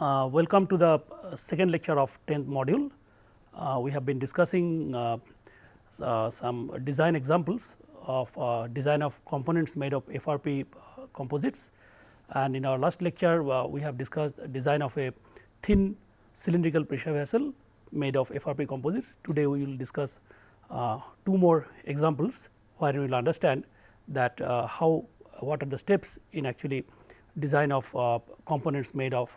Uh, welcome to the uh, second lecture of 10th module. Uh, we have been discussing uh, uh, some design examples of uh, design of components made of FRP composites and in our last lecture we have discussed design of a thin cylindrical pressure vessel made of FRP composites. Today we will discuss two more examples where we will understand that how what are the steps in actually design of components made of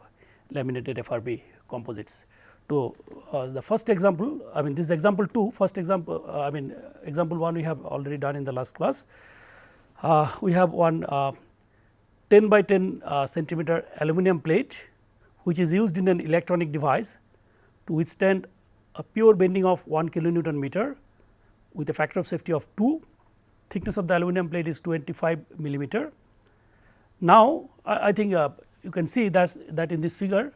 laminated FRP composites. To uh, the first example, I mean this example 2, first example, uh, I mean example 1 we have already done in the last class. Uh, we have one uh, 10 by 10 uh, centimeter aluminum plate, which is used in an electronic device to withstand a pure bending of 1 kilonewton meter with a factor of safety of 2. Thickness of the aluminum plate is 25 millimeter. Now, I, I think uh, you can see that that in this figure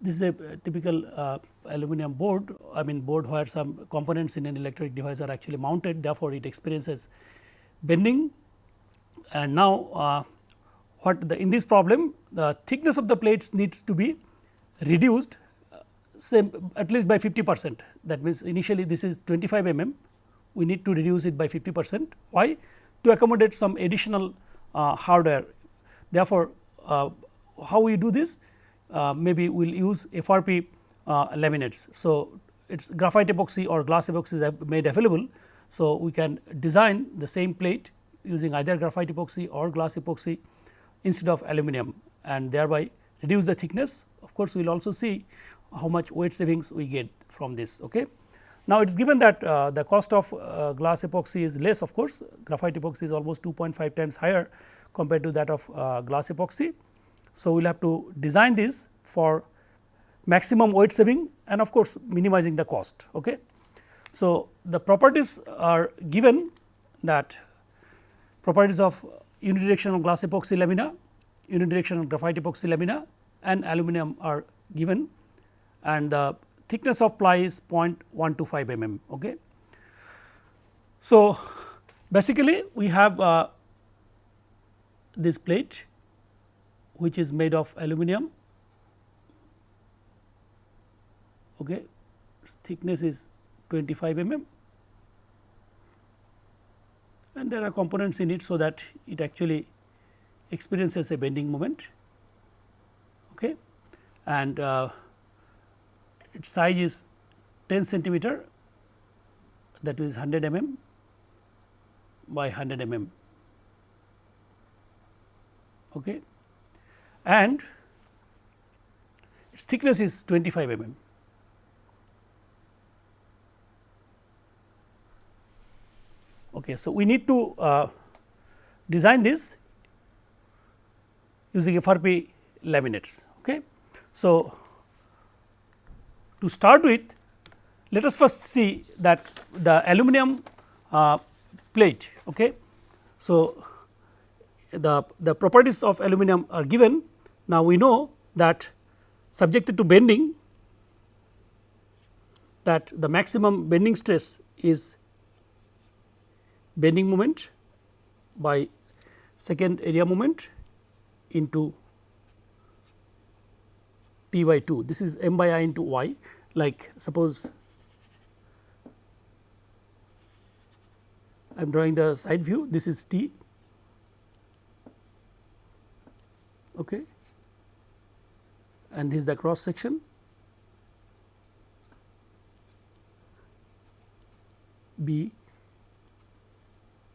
this is a typical uh, aluminum board. I mean board where some components in an electric device are actually mounted. Therefore, it experiences bending. And now uh, what the in this problem the thickness of the plates needs to be reduced uh, say at least by 50 percent. That means initially this is 25 mm we need to reduce it by 50 percent. Why? To accommodate some additional uh, hardware. Therefore, uh, how we do this uh, maybe we will use FRP uh, laminates. So, it is graphite epoxy or glass epoxy is made available. So, we can design the same plate using either graphite epoxy or glass epoxy instead of aluminum and thereby reduce the thickness. Of course, we will also see how much weight savings we get from this. Okay. Now, it is given that uh, the cost of uh, glass epoxy is less of course, graphite epoxy is almost 2.5 times higher compared to that of uh, glass epoxy. So, we will have to design this for maximum weight saving and of course, minimizing the cost. Okay. So, the properties are given that properties of unidirectional glass epoxy lamina, unidirectional graphite epoxy lamina and aluminum are given and the thickness of ply is 0.125 mm. Okay. So, basically we have uh, this plate which is made of aluminum. Okay thickness is 25 mm. And there are components in it so that it actually experiences a bending moment. Okay and uh, its size is 10 centimeter that is 100 mm by 100 mm. Okay and its thickness is 25 mm. Okay, so, we need to uh, design this using FRP laminates. Okay. So, to start with let us first see that the aluminum uh, plate. Okay. So, the, the properties of aluminum are given. Now, we know that subjected to bending that the maximum bending stress is bending moment by second area moment into T by 2. This is m by i into y like suppose I am drawing the side view this is T okay. And this is the cross section B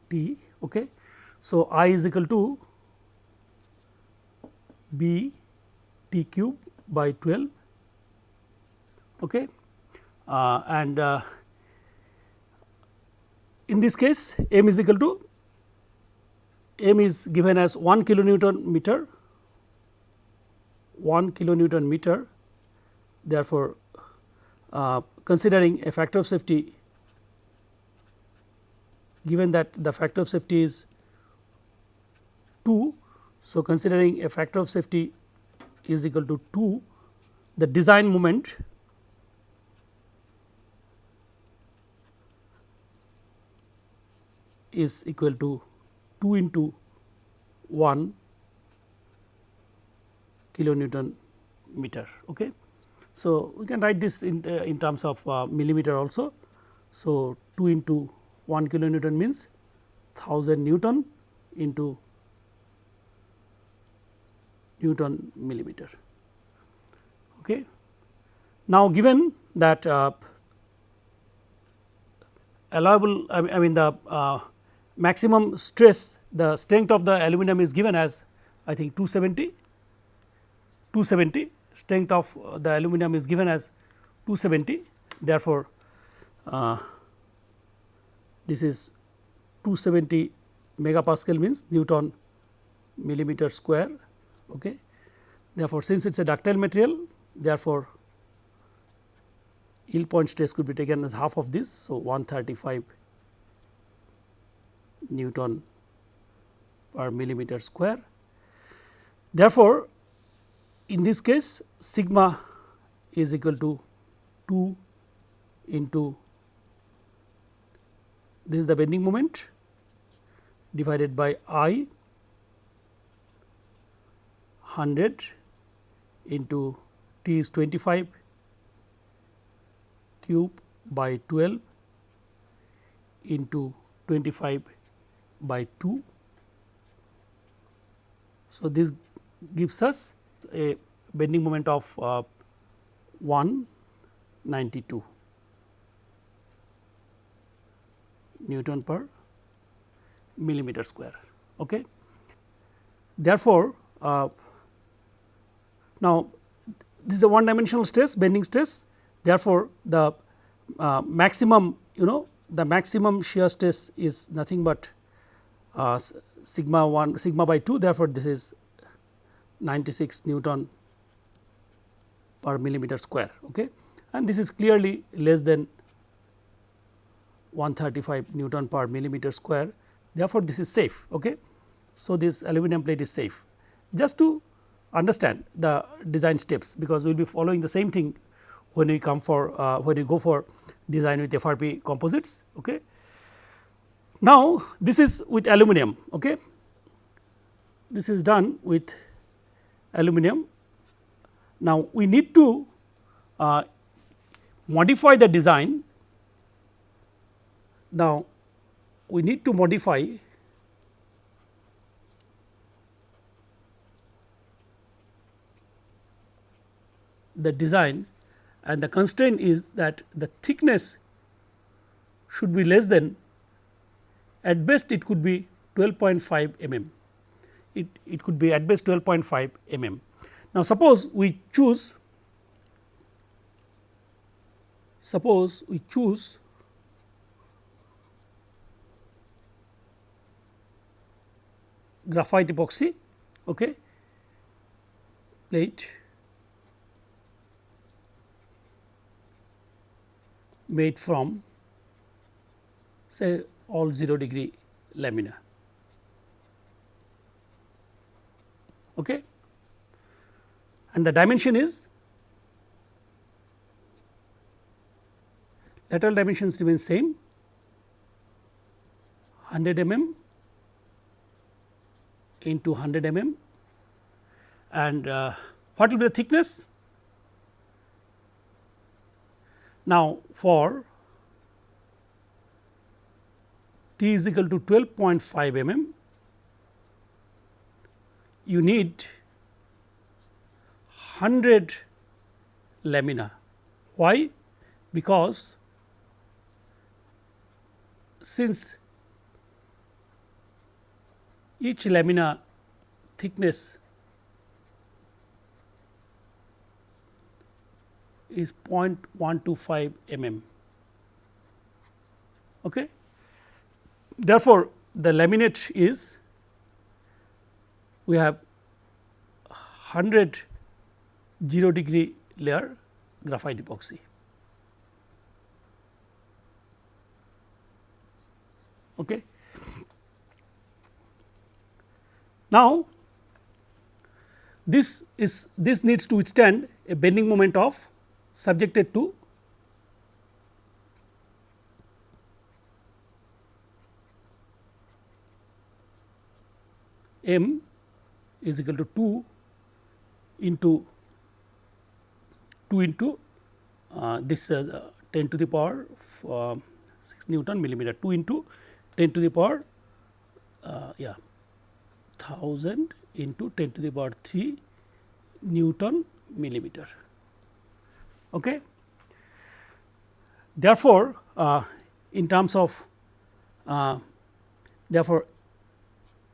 T. Okay. So, I is equal to B T cube by 12 okay. Uh, and uh, in this case m is equal to m is given as 1 kilonewton meter 1 kilonewton meter. Therefore, uh, considering a factor of safety given that the factor of safety is 2. So, considering a factor of safety is equal to 2, the design moment is equal to 2 into 1 kilonewton meter. Okay. So, we can write this in, uh, in terms of uh, millimeter also. So, 2 into 1 kilonewton means 1000 Newton into Newton millimeter. Okay. Now, given that uh, allowable I mean, the uh, maximum stress the strength of the aluminum is given as I think 270 270 strength of uh, the aluminum is given as 270 therefore, uh, this is 270 megapascal means Newton millimeter square. Okay. Therefore, since it is a ductile material therefore, yield point stress could be taken as half of this. So, 135 Newton per millimeter square. Therefore, in this case sigma is equal to 2 into this is the bending moment divided by i 100 into t is 25 cube by 12 into 25 by 2. So, this gives us a bending moment of uh, 192 Newton per millimeter square. Okay. Therefore, uh, now this is a one dimensional stress bending stress therefore, the uh, maximum you know the maximum shear stress is nothing but uh, sigma 1 sigma by 2 therefore, this is 96 Newton per millimeter square okay. and this is clearly less than 135 Newton per millimeter square therefore, this is safe. Okay. So, this aluminum plate is safe just to understand the design steps because we will be following the same thing when we come for uh, when we go for design with FRP composites. Okay. Now, this is with aluminum. Okay. This is done with aluminum. Now, we need to uh, modify the design. Now, we need to modify the design and the constraint is that the thickness should be less than at best it could be 12.5 mm it, it could be at best 12.5 mm. Now, suppose we choose suppose we choose graphite epoxy okay, plate made from say all 0 degree lamina. Okay. And the dimension is lateral dimensions remain same 100 mm into 100 mm and uh, what will be the thickness? Now, for t is equal to 12.5 mm, you need 100 lamina. Why? Because since each lamina thickness is 0.125 mm. Okay. Therefore, the laminate is we have 100 0 degree layer graphite epoxy. Okay. Now, this is this needs to withstand a bending moment of subjected to m is equal to 2 into 2 into uh, this uh, 10 to the power uh, 6 Newton millimeter 2 into 10 to the power uh, yeah 1000 into 10 to the power 3 Newton millimeter. Okay. Therefore, uh, in terms of uh, therefore,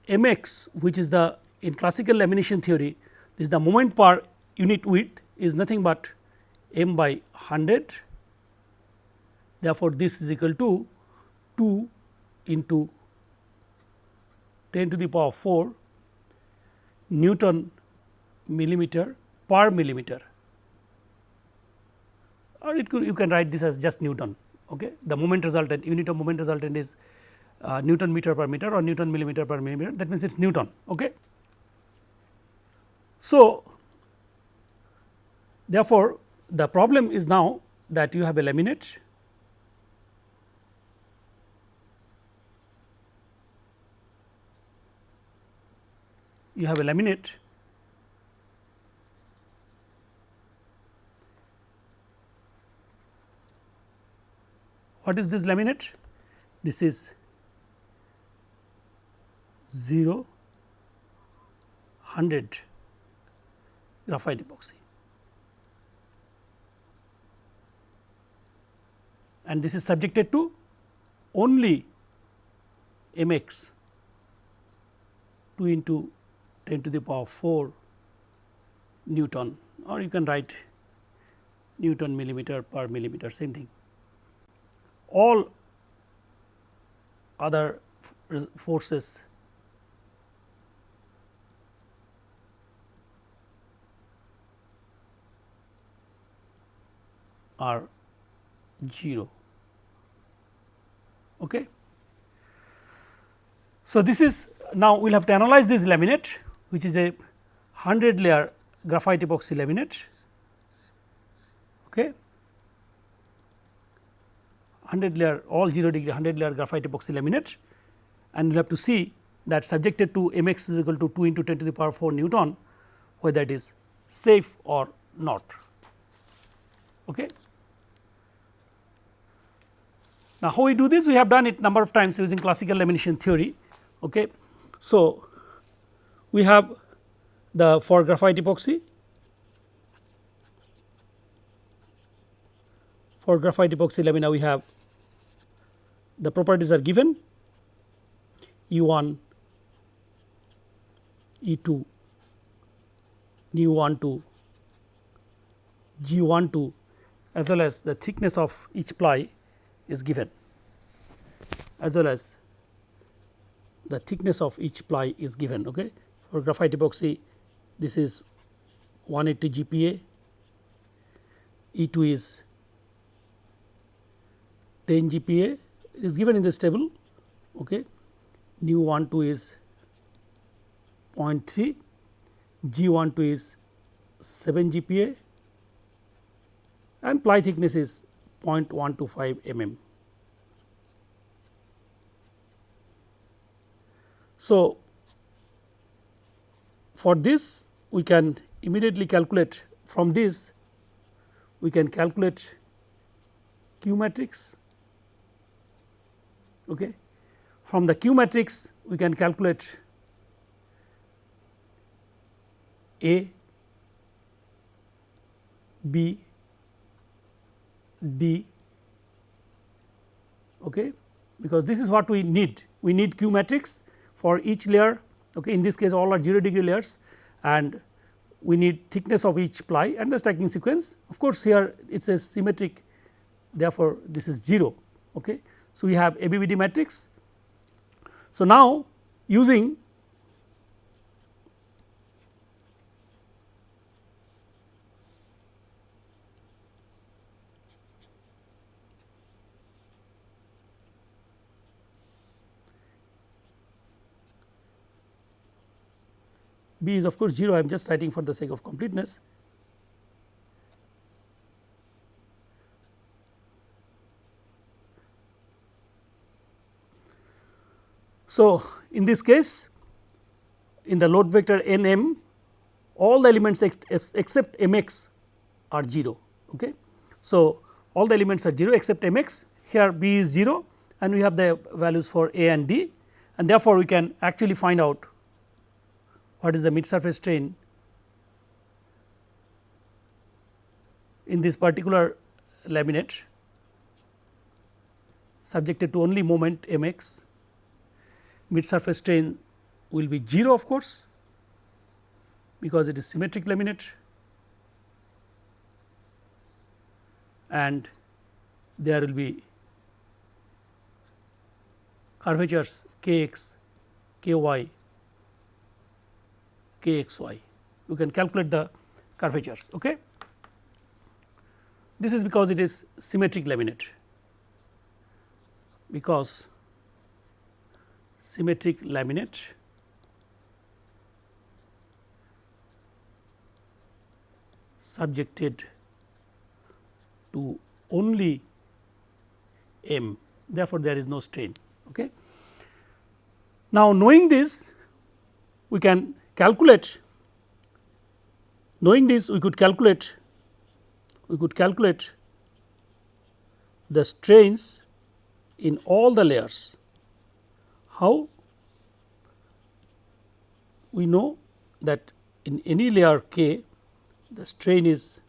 m x which is the in classical lamination theory this is the moment per unit width is nothing but m by 100. Therefore, this is equal to 2 into 10 to the power 4 Newton millimeter per millimeter or it could you can write this as just Newton. Okay. The moment resultant unit of moment resultant is uh, Newton meter per meter or Newton millimeter per millimeter that means it is Newton. Okay. So, therefore, the problem is now that you have a laminate. You have a laminate. What is this laminate? This is 0 100 graphite epoxy and this is subjected to only m x 2 into 10 to the power 4 Newton or you can write Newton millimeter per millimeter same thing. All other forces are 0. Okay. So, this is now we will have to analyze this laminate which is a 100 layer graphite epoxy laminate. Okay. 100 layer all 0 degree 100 layer graphite epoxy laminate and we will have to see that subjected to m x is equal to 2 into 10 to the power 4 Newton whether it is safe or not. Okay. Now, how we do this we have done it number of times using classical lamination theory. Okay. So, we have the for graphite epoxy for graphite epoxy lamina we have the properties are given E 1 E 2 nu 1 2 G 1 2 as well as the thickness of each ply is given as well as the thickness of each ply is given. Okay for graphite epoxy this is 180 GPa, E 2 is 10 GPa is given in this table okay. nu 1 2 is 0.3, G 1 2 is 7 GPa and ply thickness is 0.125 mm. So, for this we can immediately calculate from this we can calculate Q matrix. Okay. From the Q matrix we can calculate A, B, D okay, because this is what we need. We need Q matrix for each layer okay. in this case all are 0 degree layers and we need thickness of each ply and the stacking sequence of course, here it is a symmetric therefore, this is 0. Okay. So, we have ABBD matrix. So, now using b is of course 0 I am just writing for the sake of completeness. So, in this case in the load vector n m all the elements ex except m x are 0. Okay. So, all the elements are 0 except m x here b is 0 and we have the values for a and d and therefore, we can actually find out what is the mid surface strain in this particular laminate subjected to only moment m x mid surface strain will be 0 of course, because it is symmetric laminate and there will be curvatures k x, k y, k x y. You can calculate the curvatures. Okay. This is because it is symmetric laminate, because symmetric laminate subjected to only m therefore, there is no strain. Okay. Now, knowing this we can calculate knowing this we could calculate we could calculate the strains in all the layers. How? We know that in any layer k the strain is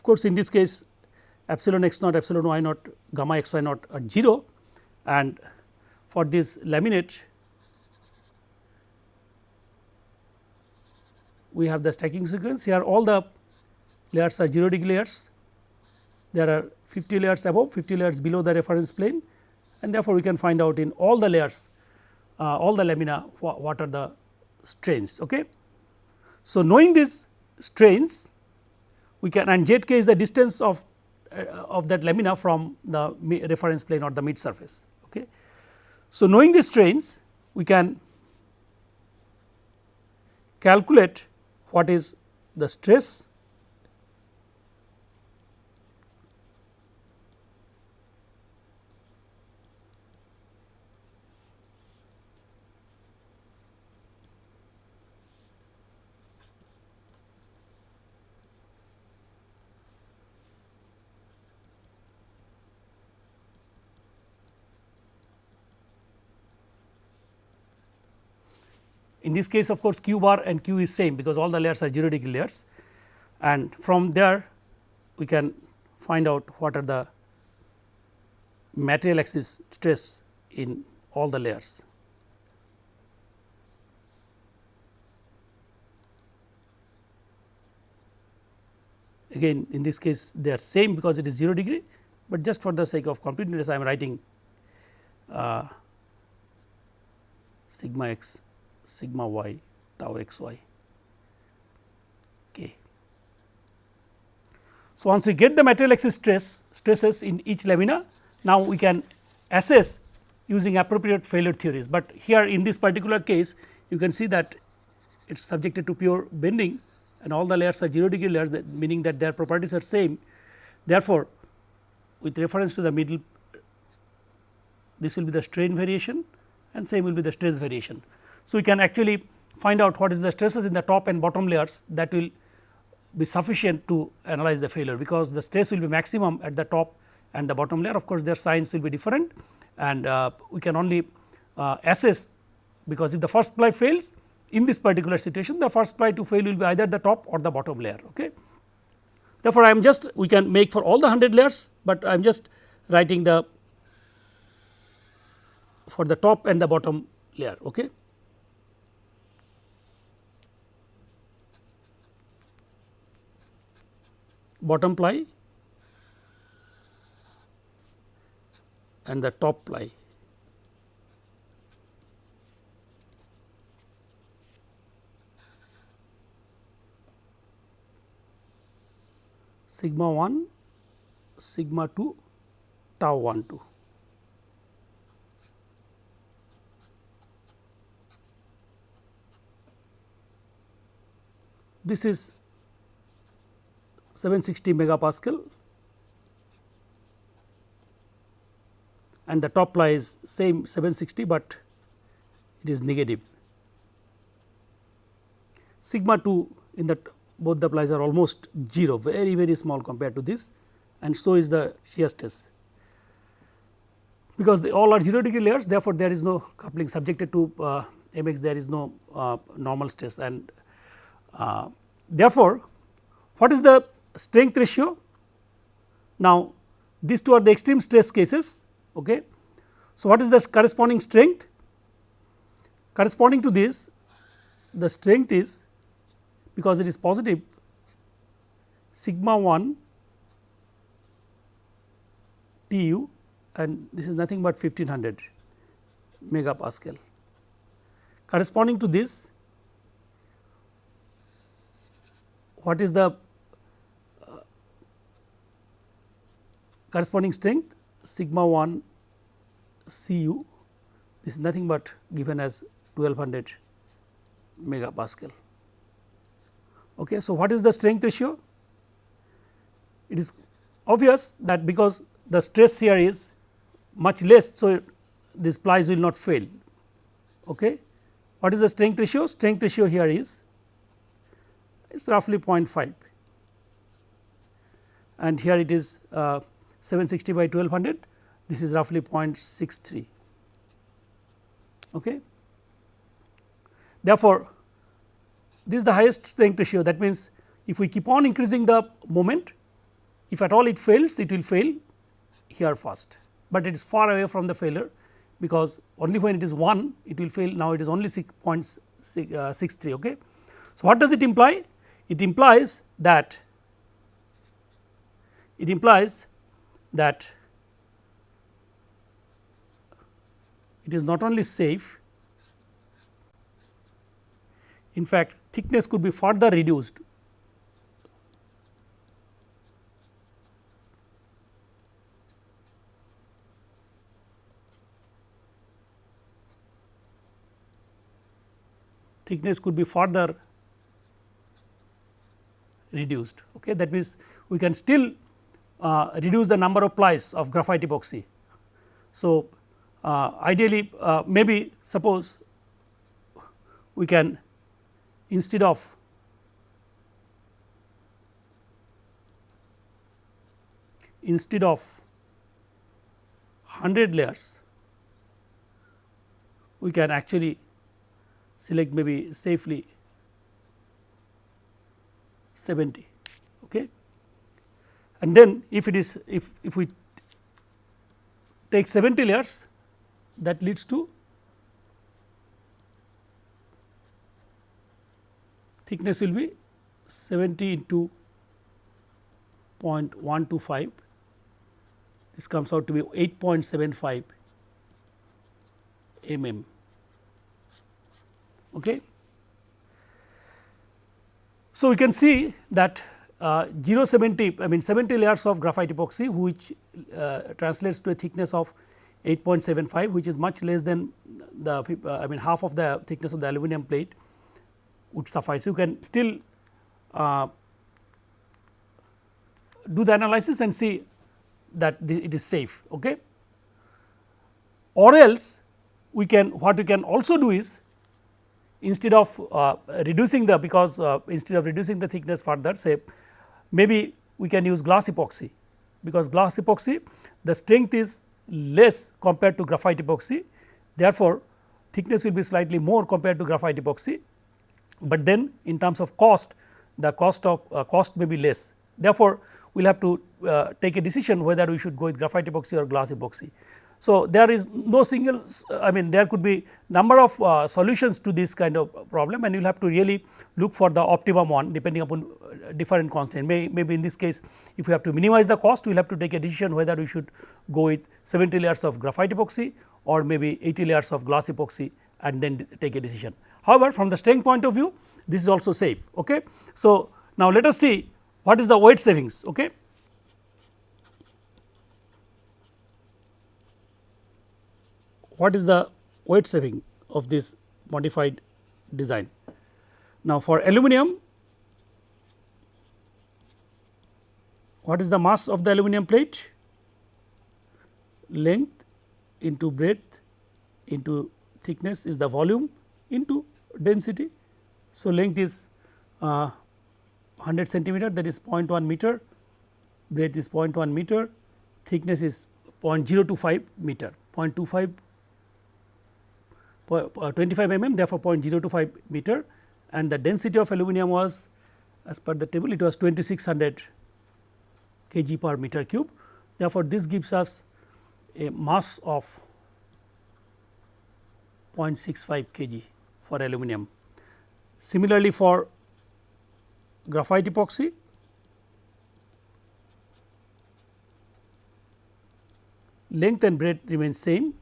Of course, in this case epsilon x naught, epsilon y naught, gamma x y naught are 0 and for this laminate we have the stacking sequence here all the layers are 0 degree layers there are 50 layers above 50 layers below the reference plane and therefore, we can find out in all the layers uh, all the lamina what are the strains. Okay. So, knowing these strains we can and z k is the distance of uh, of that lamina from the reference plane or the mid surface. Okay. So, knowing these strains we can calculate what is the stress In this case of course, q bar and q is same because all the layers are 0 degree layers and from there we can find out what are the material axis stress in all the layers. Again in this case they are same because it is 0 degree, but just for the sake of completeness I am writing uh, sigma x sigma y tau x y k. So, once we get the material axis stress stresses in each lamina now we can assess using appropriate failure theories, but here in this particular case you can see that it is subjected to pure bending and all the layers are 0 degree layers that meaning that their properties are same. Therefore, with reference to the middle this will be the strain variation and same will be the stress variation. So, we can actually find out what is the stresses in the top and bottom layers that will be sufficient to analyze the failure, because the stress will be maximum at the top and the bottom layer of course, their signs will be different and uh, we can only uh, assess because if the first ply fails in this particular situation the first ply to fail will be either the top or the bottom layer. Okay. Therefore, I am just we can make for all the 100 layers, but I am just writing the for the top and the bottom layer. Okay. Bottom ply and the top ply. sigma 1 sigma 2 tau 1 2. This is 760 megapascal and the top ply is same 760, but it is negative. Sigma 2 in that both the plies are almost 0 very very small compared to this and so is the shear stress. Because they all are 0 degree layers therefore, there is no coupling subjected to uh, mx there is no uh, normal stress and uh, therefore, what is the strength ratio? Now, these two are the extreme stress cases. Okay. So, what is the corresponding strength? Corresponding to this the strength is because it is positive sigma 1 T u and this is nothing but 1500 megapascal. Corresponding to this what is the corresponding strength sigma 1 C u this is nothing but given as 1200 megapascal. Okay. So, what is the strength ratio? It is obvious that because the stress here is much less. So, these plies will not fail. Okay. What is the strength ratio? Strength ratio here is it is roughly 0.5 and here it is uh, 760 by 1200 this is roughly 0.63. Okay. Therefore, this is the highest strength ratio that means, if we keep on increasing the moment if at all it fails it will fail here first, but it is far away from the failure because only when it is 1 it will fail now it is only 6.63. Uh, okay. So, what does it imply? It implies that it implies that it is not only safe in fact thickness could be further reduced thickness could be further reduced. Okay. That means, we can still uh, reduce the number of plies of graphite epoxy. So, uh, ideally uh, maybe suppose we can instead of instead of 100 layers we can actually select maybe safely 70 okay and then if it is if if we take 70 layers that leads to thickness will be 70 into 0.125 this comes out to be 8.75 mm. Okay. So, we can see that uh, 0 70 I mean 70 layers of graphite epoxy which uh, translates to a thickness of 8.75 which is much less than the uh, I mean half of the thickness of the aluminum plate would suffice. You can still uh, do the analysis and see that it is safe. Okay. Or else we can what we can also do is instead of uh, reducing the because instead of reducing the thickness further say maybe we can use glass epoxy because glass epoxy the strength is less compared to graphite epoxy therefore, thickness will be slightly more compared to graphite epoxy but then in terms of cost the cost of uh, cost may be less. Therefore, we will have to uh, take a decision whether we should go with graphite epoxy or glass epoxy. So, there is no single I mean there could be number of uh, solutions to this kind of problem and you will have to really look for the optimum one depending upon uh, different constraint may maybe in this case if we have to minimize the cost we will have to take a decision whether we should go with 70 layers of graphite epoxy or maybe 80 layers of glass epoxy and then take a decision. However, from the strength point of view this is also safe. Okay. So, now let us see what is the weight savings. Okay. What is the weight saving of this modified design? Now, for aluminum what is the mass of the aluminum plate? Length into breadth into thickness is the volume into density. So, length is uh, 100 centimeter that is 0.1 meter, breadth is 0.1 meter, thickness is 0.025 meter, 0.25 uh, 25 mm therefore 0.025 meter and the density of aluminum was as per the table it was 2600 kg per meter cube. Therefore, this gives us a mass of 0.65 kg for aluminum. Similarly, for graphite epoxy length and breadth remain same.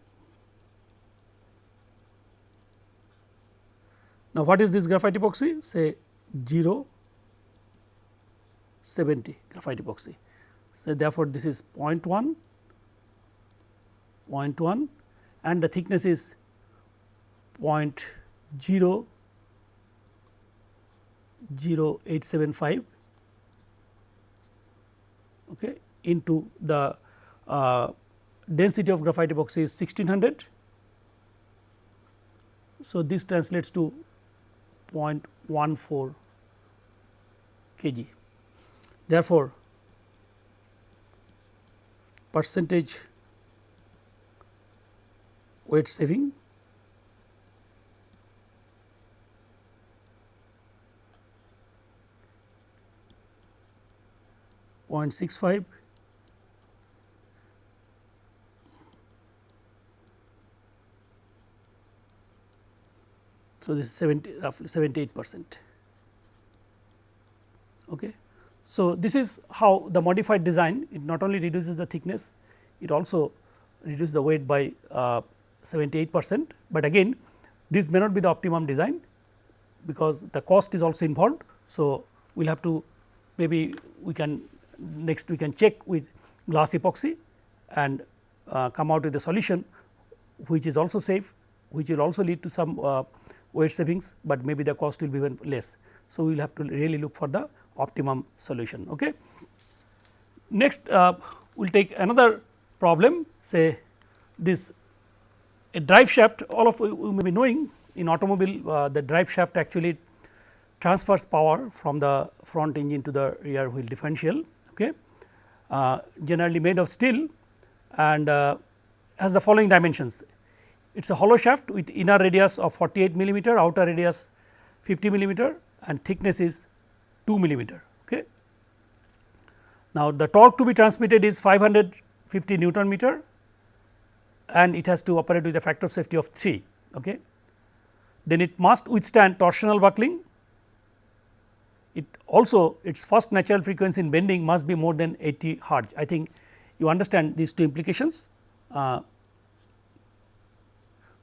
Now, what is this graphite epoxy? Say 0 70 graphite epoxy. So, therefore, this is 0.1, 0.1 and the thickness is 0.0 0875 okay, into the uh, density of graphite epoxy is 1600. So, this translates to 0.14 kg. Therefore, percentage weight saving 0.65 So, this is 70 roughly 78 percent. Okay. So, this is how the modified design it not only reduces the thickness, it also reduces the weight by uh, 78 percent, but again this may not be the optimum design because the cost is also involved. So, we will have to maybe we can next we can check with glass epoxy and uh, come out with a solution which is also safe which will also lead to some uh, weight savings, but maybe the cost will be even less. So, we will have to really look for the optimum solution. Okay. Next uh, we will take another problem say this a drive shaft all of you may be knowing in automobile uh, the drive shaft actually transfers power from the front engine to the rear wheel differential okay, uh, generally made of steel and uh, has the following dimensions. It is a hollow shaft with inner radius of 48 millimeter, outer radius 50 millimeter and thickness is 2 millimeter. Okay. Now, the torque to be transmitted is 550 Newton meter and it has to operate with a factor of safety of 3. Okay. Then it must withstand torsional buckling it also its first natural frequency in bending must be more than 80 hertz. I think you understand these two implications. Uh,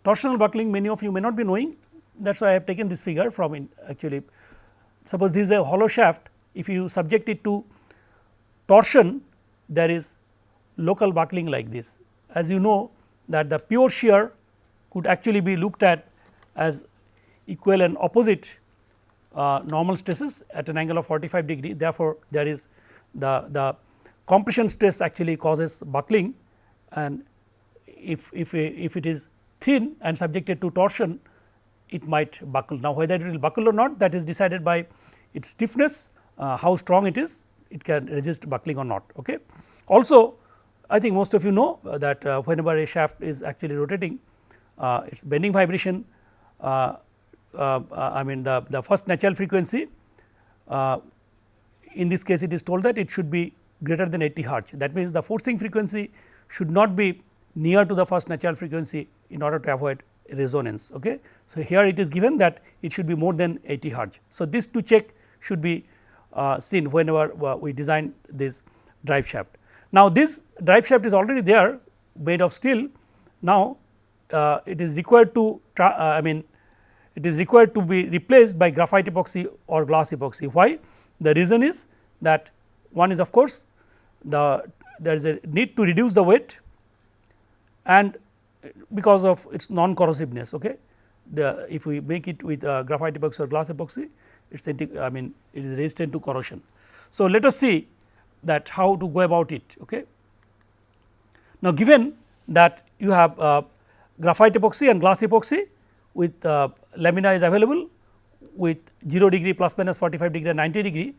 torsional buckling many of you may not be knowing. That is why I have taken this figure from in actually suppose this is a hollow shaft. If you subject it to torsion there is local buckling like this. As you know that the pure shear could actually be looked at as equal and opposite uh, normal stresses at an angle of 45 degree. Therefore, there is the, the compression stress actually causes buckling. And if, if, if it is thin and subjected to torsion it might buckle. Now, whether it will buckle or not that is decided by its stiffness, uh, how strong it is, it can resist buckling or not. Okay. Also, I think most of you know uh, that uh, whenever a shaft is actually rotating, uh, its bending vibration uh, uh, I mean the, the first natural frequency in this case it is told that it should be greater than 80 hertz that means the forcing frequency should not be near to the first natural frequency in order to avoid resonance. Okay. So, here it is given that it should be more than 80 hertz. So, this to check should be uh, seen whenever uh, we design this drive shaft. Now, this drive shaft is already there made of steel. Now, uh, it is required to I mean it is required to be replaced by graphite epoxy or glass epoxy. Why? The reason is that one is of course, the there is a need to reduce the weight and because of its non corrosiveness. Okay. The if we make it with uh, graphite epoxy or glass epoxy it is I mean it is resistant to corrosion. So, let us see that how to go about it. Okay. Now, given that you have uh, graphite epoxy and glass epoxy with uh, lamina is available with 0 degree plus minus 45 degree and 90 degree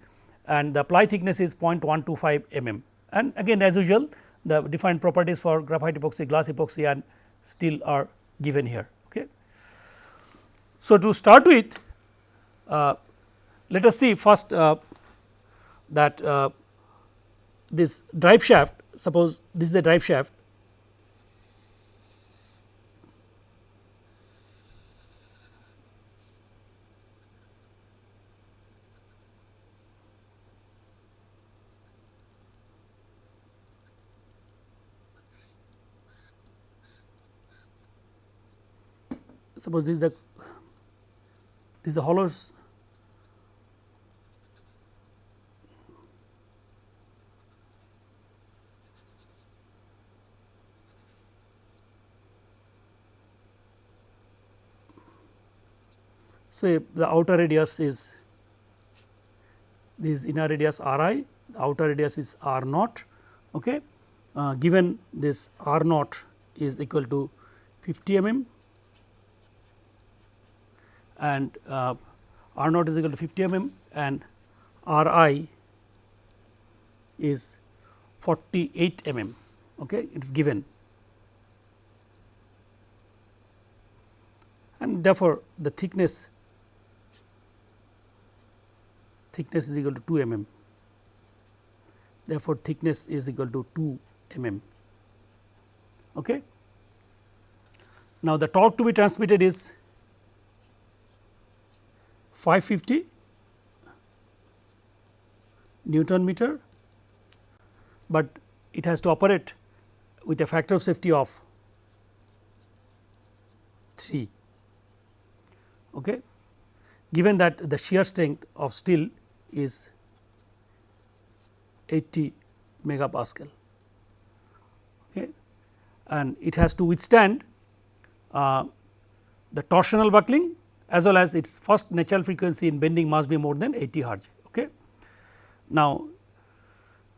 and the ply thickness is 0.125 mm. And again as usual the defined properties for graphite epoxy, glass epoxy and steel are given here. Okay. So, to start with uh, let us see first uh, that uh, this drive shaft suppose this is a drive shaft suppose this is a this is a hollow say the outer radius is this inner radius r i, the outer radius is r naught. Okay. Uh, given this r naught is equal to 50 mm and uh, r naught is equal to 50 mm and r i is 48 mm. Okay. It is given and therefore, the thickness thickness is equal to 2 mm. Therefore, thickness is equal to 2 mm. Okay. Now, the torque to be transmitted is 550 Newton meter, but it has to operate with a factor of safety of 3. Okay. Given that the shear strength of steel is 80 megapascal okay. and it has to withstand uh, the torsional buckling as well as its first natural frequency in bending must be more than 80 hertz. Okay. Now,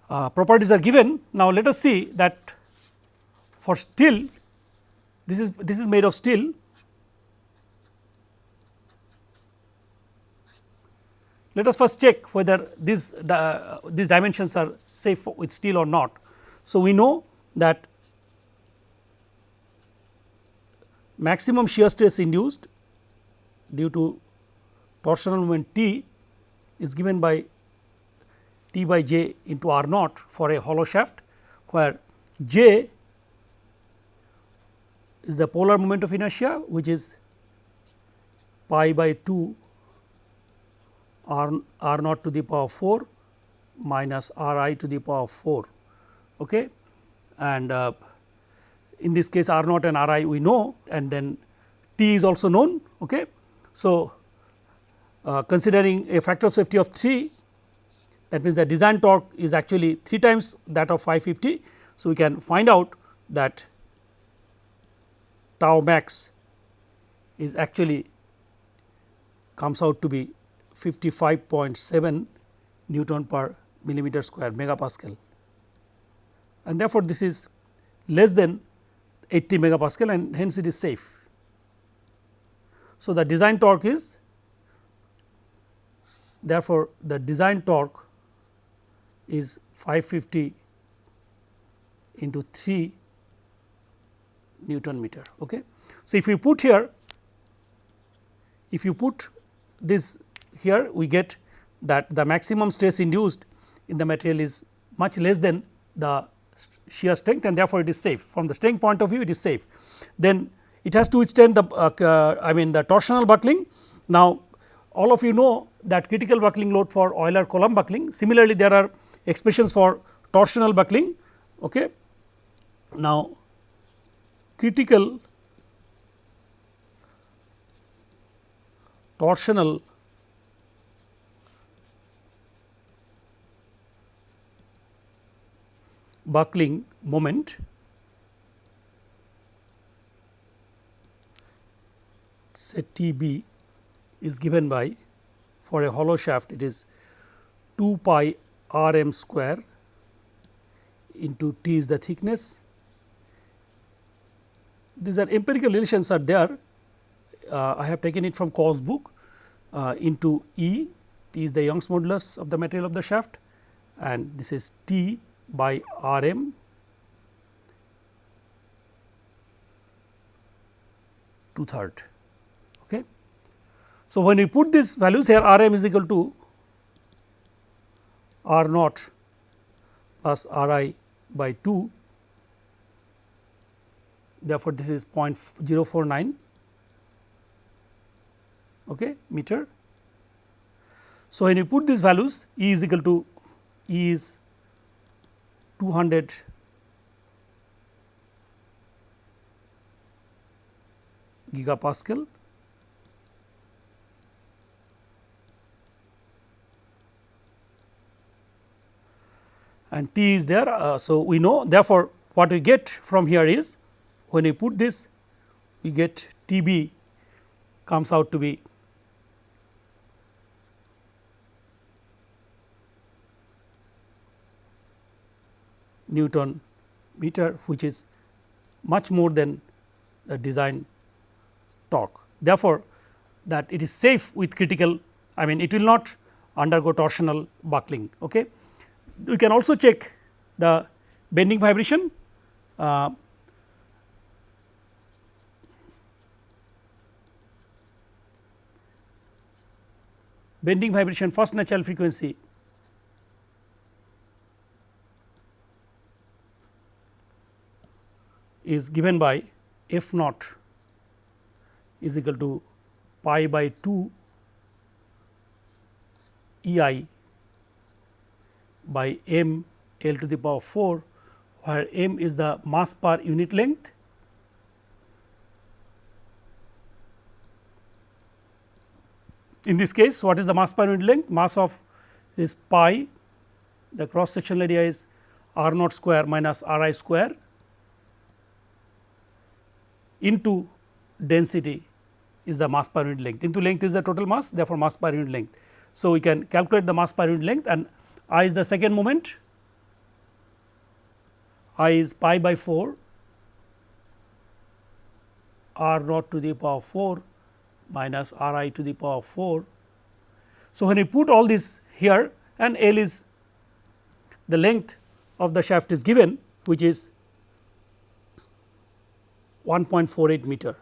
uh, properties are given. Now, let us see that for steel this is this is made of steel Let us first check whether these uh, these dimensions are safe with steel or not. So, we know that maximum shear stress induced due to torsional moment T is given by T by j into R naught for a hollow shaft, where j is the polar moment of inertia which is pi by 2 r, r naught to the power 4 minus r i to the power 4. Okay. And uh, in this case r naught and r i we know and then t is also known. Okay. So, uh, considering a factor of safety of 3 that means the design torque is actually 3 times that of 550. So, we can find out that tau max is actually comes out to be 55.7 Newton per millimeter square megapascal and therefore, this is less than 80 megapascal and hence it is safe. So, the design torque is therefore, the design torque is 550 into 3 Newton meter. Okay. So, if you put here if you put this here we get that the maximum stress induced in the material is much less than the shear strength and therefore, it is safe from the strength point of view it is safe. Then it has to withstand the uh, uh, I mean the torsional buckling. Now, all of you know that critical buckling load for Euler column buckling similarly there are expressions for torsional buckling. Okay. Now, critical torsional buckling moment say T b is given by for a hollow shaft it is 2 pi r m square into T is the thickness. These are empirical relations are there. Uh, I have taken it from Kaw's book uh, into E, T is the Young's modulus of the material of the shaft and this is T by R m two third. So, when we put these values here R m is equal to R naught plus R i by 2 therefore, this is 0.049 okay, meter. So, when you put these values E is equal to E is 200 gigapascal and T is there. Uh, so, we know therefore, what we get from here is when we put this we get T b comes out to be Newton meter which is much more than the design torque. Therefore, that it is safe with critical I mean it will not undergo torsional buckling. Okay. We can also check the bending vibration. Uh, bending vibration first natural frequency. is given by f naught is equal to pi by 2 E i by m L to the power 4 where m is the mass per unit length. In this case what is the mass per unit length? Mass of is pi. The cross sectional area is r naught square minus r i square into density is the mass per unit length. Into length is the total mass therefore, mass per unit length. So, we can calculate the mass per unit length and I is the second moment I is pi by 4 r naught to the power 4 minus r i to the power 4. So, when you put all this here and L is the length of the shaft is given which is 1.48 meter.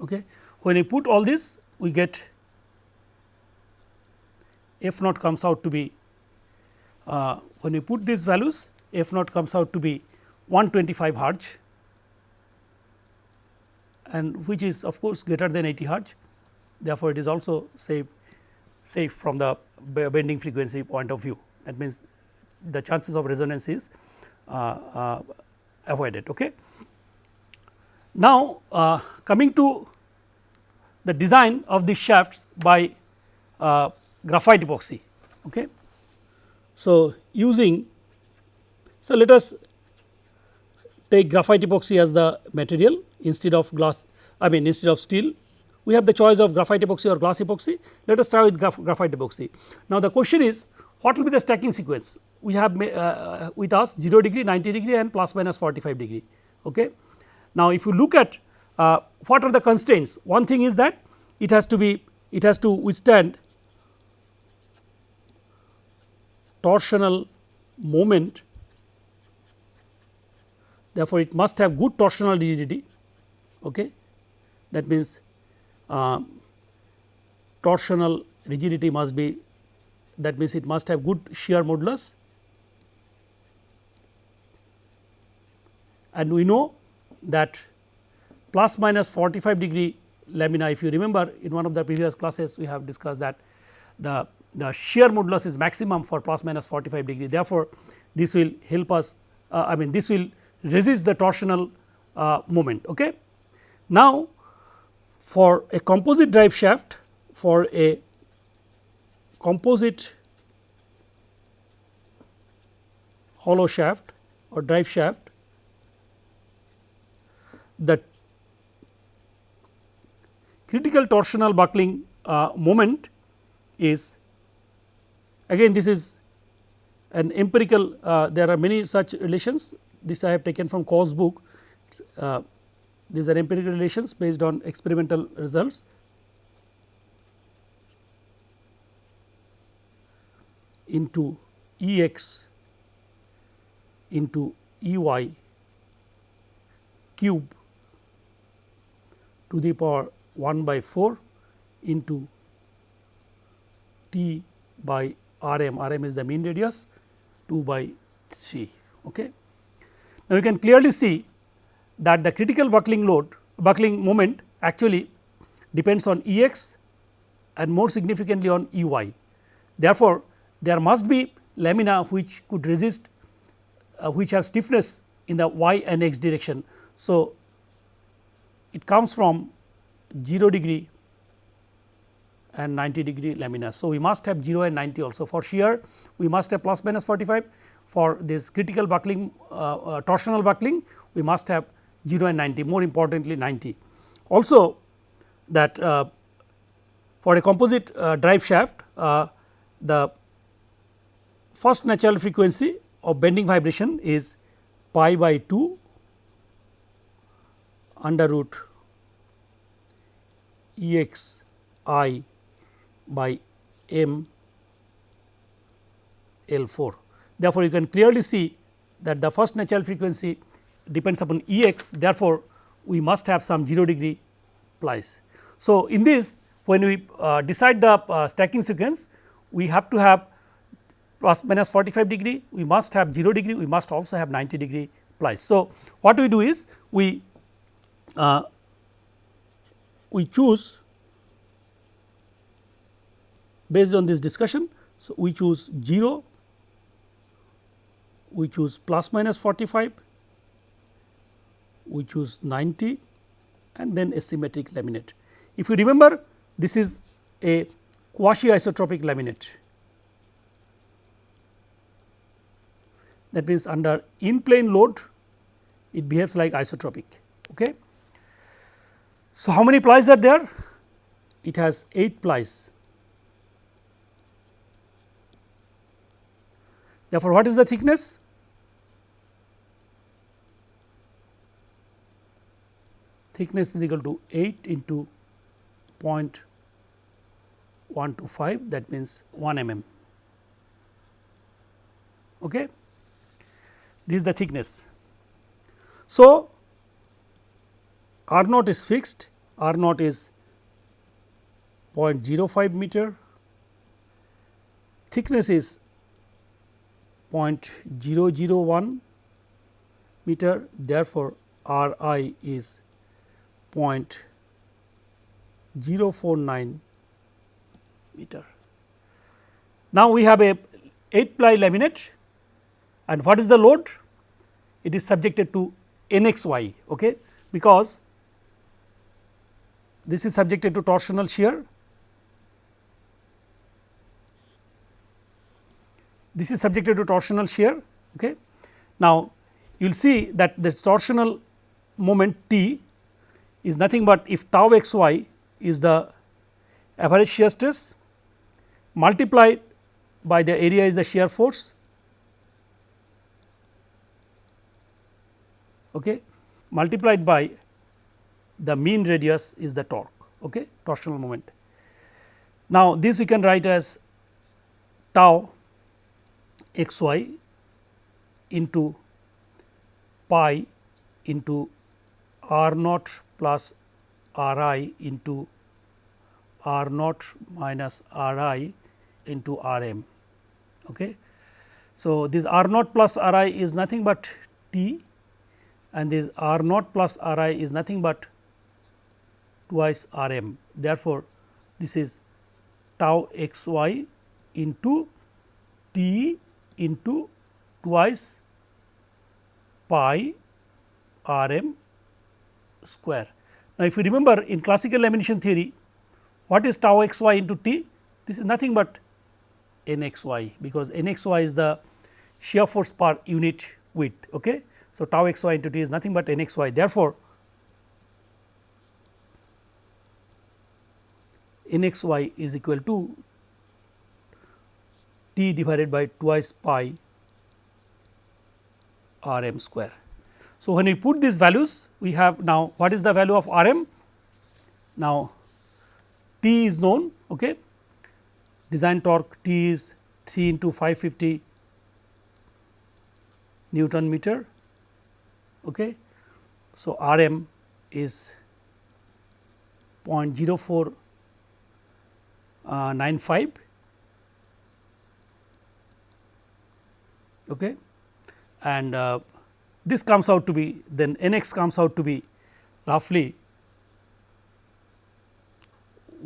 Okay. When we put all this we get f naught comes out to be uh, when we put these values f naught comes out to be 125 hertz and which is of course greater than 80 hertz therefore, it is also safe safe from the bending frequency point of view that means the chances of resonance is uh, uh, avoided. Okay. Now, uh, coming to the design of these shafts by graphite epoxy. Okay. So, using so let us take graphite epoxy as the material instead of glass I mean instead of steel we have the choice of graphite epoxy or glass epoxy let us try with graph graphite epoxy. Now, the question is what will be the stacking sequence we have uh, with us 0 degree 90 degree and plus minus 45 degree. Okay. Now, if you look at uh, what are the constraints? One thing is that it has to be it has to withstand torsional moment. Therefore, it must have good torsional rigidity. Okay. that means uh, torsional rigidity must be that means it must have good shear modulus. And we know that plus minus 45 degree lamina if you remember in one of the previous classes we have discussed that the, the shear modulus is maximum for plus minus 45 degree therefore, this will help us uh, I mean this will resist the torsional uh, moment. Okay. Now, for a composite drive shaft for a composite hollow shaft or drive shaft the critical torsional buckling uh, moment is again this is an empirical uh, there are many such relations this I have taken from Kaw's book uh, these are empirical relations based on experimental results. into E x into E y cube to the power 1 by 4 into T by R m, R m is the mean radius 2 by c. Okay. Now, you can clearly see that the critical buckling load buckling moment actually depends on E x and more significantly on E y. Therefore, there must be lamina which could resist uh, which have stiffness in the y and x direction. So, it comes from 0 degree and 90 degree lamina. So, we must have 0 and 90 also for shear we must have plus minus 45 for this critical buckling uh, uh, torsional buckling we must have 0 and 90 more importantly 90. Also that uh, for a composite uh, drive shaft uh, the first natural frequency of bending vibration is pi by 2 under root E x i by m L 4. Therefore, you can clearly see that the first natural frequency depends upon E x therefore, we must have some 0 degree plies. So, in this when we uh, decide the uh, stacking sequence we have to have plus minus 45 degree we must have 0 degree we must also have 90 degree plies. So, what we do is we uh, we choose based on this discussion. So, we choose 0, we choose plus minus 45, we choose 90 and then a symmetric laminate. If you remember this is a quasi isotropic laminate that means under in plane load it behaves like isotropic. Okay. So, how many plies are there? It has 8 plies Therefore, what is the thickness? Thickness is equal to 8 into 0.125 that means 1 mm. Okay. This is the thickness. So, R naught is fixed, R naught is 0.05 meter, thickness is 0.001 meter therefore, R i is 0.049 meter. Now, we have a 8 ply laminate and what is the load? It is subjected to NXY okay, because this is subjected to torsional shear this is subjected to torsional shear. Okay. Now, you will see that the torsional moment T is nothing but if tau x y is the average shear stress multiplied by the area is the shear force okay, multiplied by the mean radius is the torque okay, torsional moment. Now, this we can write as tau x y into pi into r naught plus r i into r naught minus r i into r m. Okay. So, this r naught plus r i is nothing but t and this r naught plus r i is nothing but twice r m. Therefore, this is tau x y into t into twice pi r m square. Now, if you remember in classical lamination theory what is tau x y into t? This is nothing but n x y because n x y is the shear force per unit width. Okay. So, tau x y into t is nothing but n x y therefore, n x y is equal to T divided by twice pi r m square. So, when we put these values we have now what is the value of r m? Now, T is known okay. design torque T is 3 into 550 Newton meter. Okay. So, R m is 0.0495 okay. and uh, this comes out to be then n x comes out to be roughly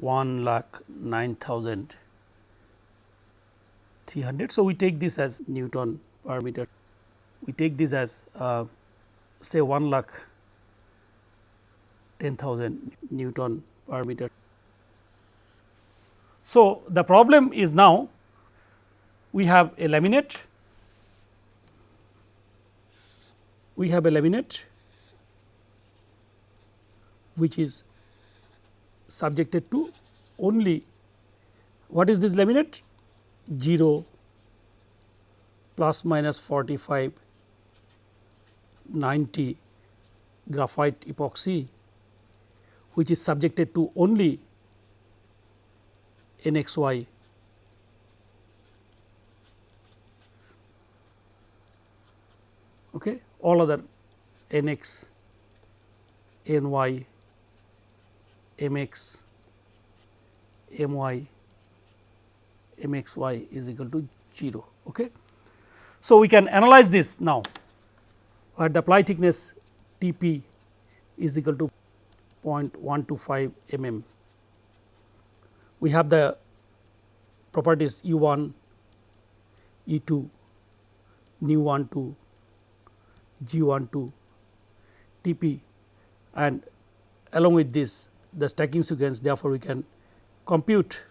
1 lakh 9300. So, we take this as Newton per meter we take this as uh, say 1 lakh 10,000 Newton per meter. So, the problem is now we have a laminate, we have a laminate which is subjected to only what is this laminate? 0 plus minus 45 90 graphite epoxy which is subjected to only NXY okay? All other NX NY MX MY MXY is equal to 0 okay? So we can analyze this now. Where the ply thickness T p is equal to 0.125 mm. We have the properties U 1, E 2, nu 1 2, G 1 2, T p and along with this the stacking sequence therefore, we can compute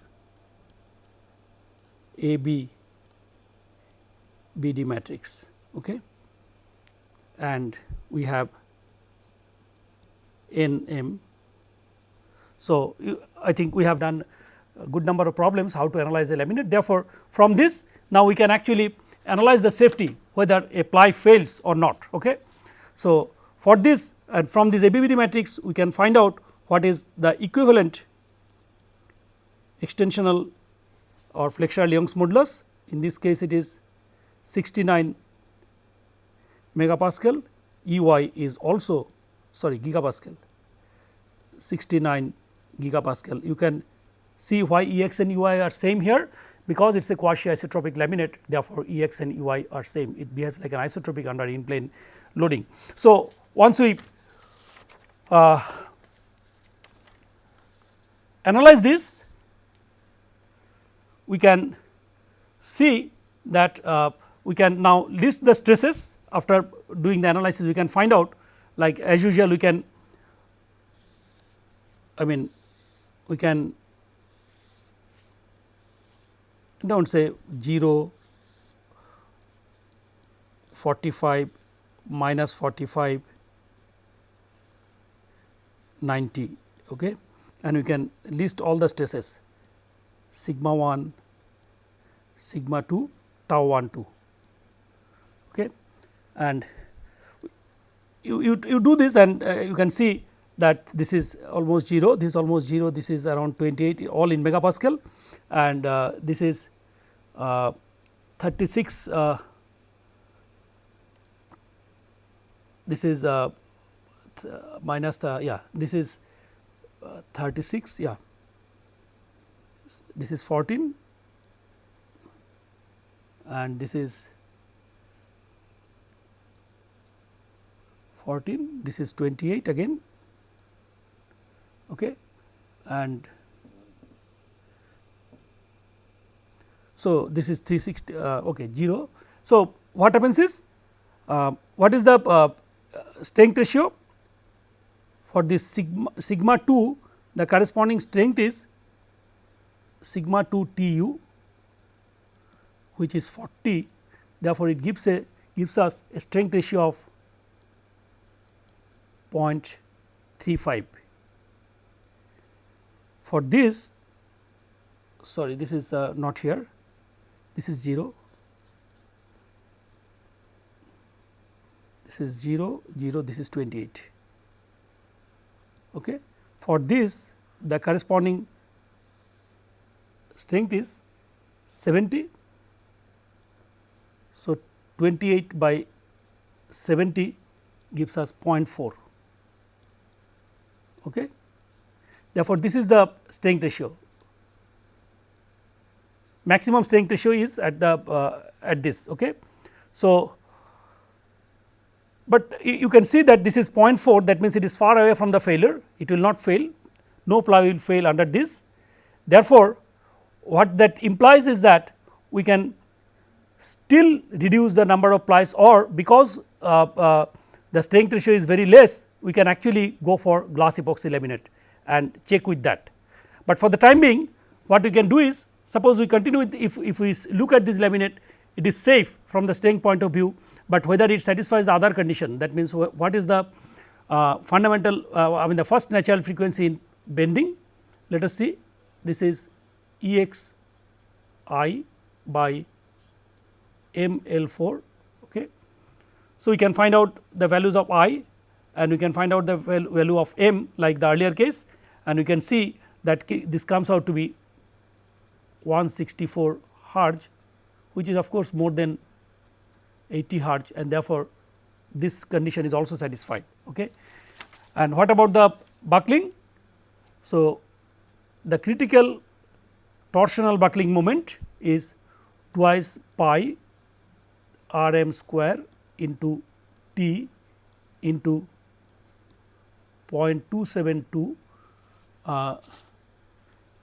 A B B D matrix. Okay and we have n m. So, I think we have done good number of problems how to analyze a laminate. Therefore, from this now we can actually analyze the safety whether a ply fails or not. Okay. So, for this and from this ABBD matrix we can find out what is the equivalent extensional or flexural Young's modulus in this case it is 69 megapascal E y is also sorry gigapascal 69 gigapascal. You can see why E x and E y are same here. Because it is a quasi isotropic laminate therefore, E x and E y are same. It behaves like an isotropic under in plane loading. So, once we uh, analyze this we can see that uh, we can now list the stresses. After doing the analysis we can find out like as usual we can I mean we can do not say 0 45 minus 45 90 okay? And we can list all the stresses. Sigma 1 sigma 2 tau 1 2 okay? And you, you, you do this and uh, you can see that this is almost 0, this is almost 0, this is around 28 all in megapascal. And uh, this is uh, 36 uh, this is uh, minus the yeah this is uh, 36 yeah. This is 14 and this is 14 this is 28 again okay? And so this is 360 uh, okay 0 so what happens is uh, what is the uh, strength ratio? For this sigma sigma 2 the corresponding strength is sigma 2 T u which is 40 therefore, it gives a gives us a strength ratio of 0.35. For this sorry this is uh, not here this is 0, this is 0, 0, this is 28. Okay. For this the corresponding strength is 70. So, 28 by 70 gives us 0.4. Okay. Therefore, this is the strength ratio. Maximum strength ratio is at the uh, at this. Okay. So, but you can see that this is 0.4 that means it is far away from the failure it will not fail no ply will fail under this. Therefore, what that implies is that we can still reduce the number of plies or because uh, uh, the strength ratio is very less we can actually go for glass epoxy laminate and check with that. But for the time being what we can do is suppose we continue with if, if we look at this laminate it is safe from the strength point of view, but whether it satisfies the other condition that means what is the uh, fundamental uh, I mean the first natural frequency in bending let us see this is E x i by m L 4 okay. So, we can find out the values of i and we can find out the value of m like the earlier case and we can see that this comes out to be 164 hertz which is of course more than 80 hertz and therefore, this condition is also satisfied. Okay. And what about the buckling? So, the critical torsional buckling moment is twice pi r m square into t into 0.272 uh,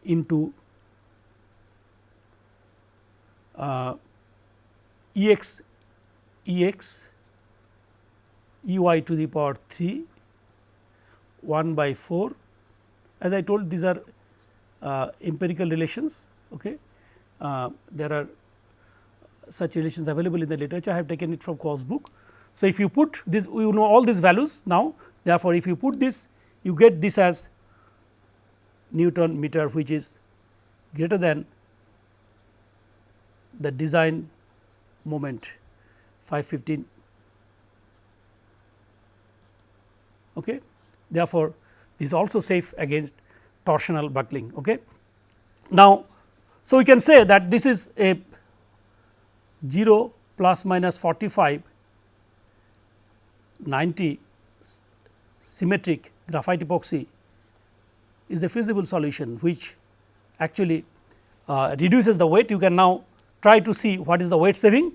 into uh, E x E x E y to the power 3 1 by 4 as I told these are uh, empirical relations. Okay. Uh, there are such relations available in the literature I have taken it from Kaw's book. So, if you put this you know all these values now therefore, if you put this you get this as Newton meter which is greater than the design moment 515 okay. Therefore, this is also safe against torsional buckling. Okay. Now, so we can say that this is a 0 plus minus 45 90 symmetric graphite epoxy is a feasible solution which actually uh, reduces the weight. You can now try to see what is the weight saving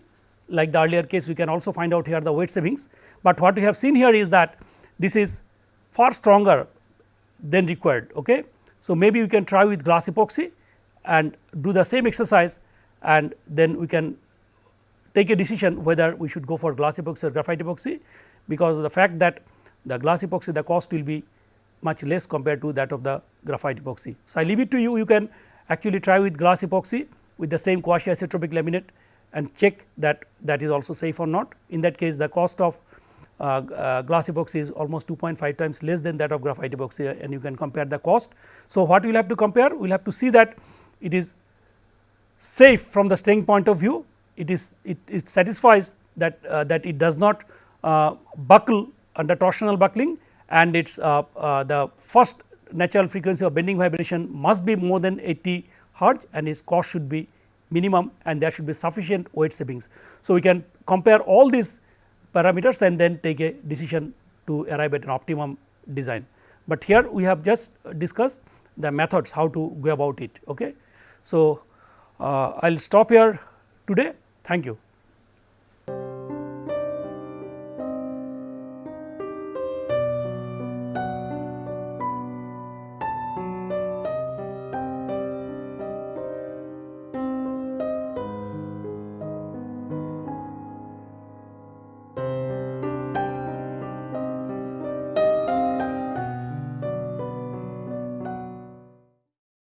like the earlier case we can also find out here the weight savings, but what we have seen here is that this is far stronger than required. Okay. So, maybe we can try with glass epoxy and do the same exercise and then we can take a decision whether we should go for glass epoxy or graphite epoxy because of the fact that the glass epoxy the cost will be much less compared to that of the graphite epoxy. So, I leave it to you you can actually try with glass epoxy with the same quasi isotropic laminate and check that that is also safe or not. In that case the cost of uh, uh, glass epoxy is almost 2.5 times less than that of graphite epoxy and you can compare the cost. So, what we will have to compare? We will have to see that it is safe from the strength point of view, it is it, it satisfies that uh, that it does not uh, buckle under torsional buckling and its uh, uh, the first natural frequency of bending vibration must be more than 80 hertz and its cost should be minimum and there should be sufficient weight savings. So, we can compare all these parameters and then take a decision to arrive at an optimum design. But here we have just discussed the methods how to go about it. Okay. So, uh, I will stop here today. Thank you.